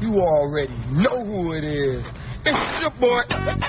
You already know who it is. It's your boy.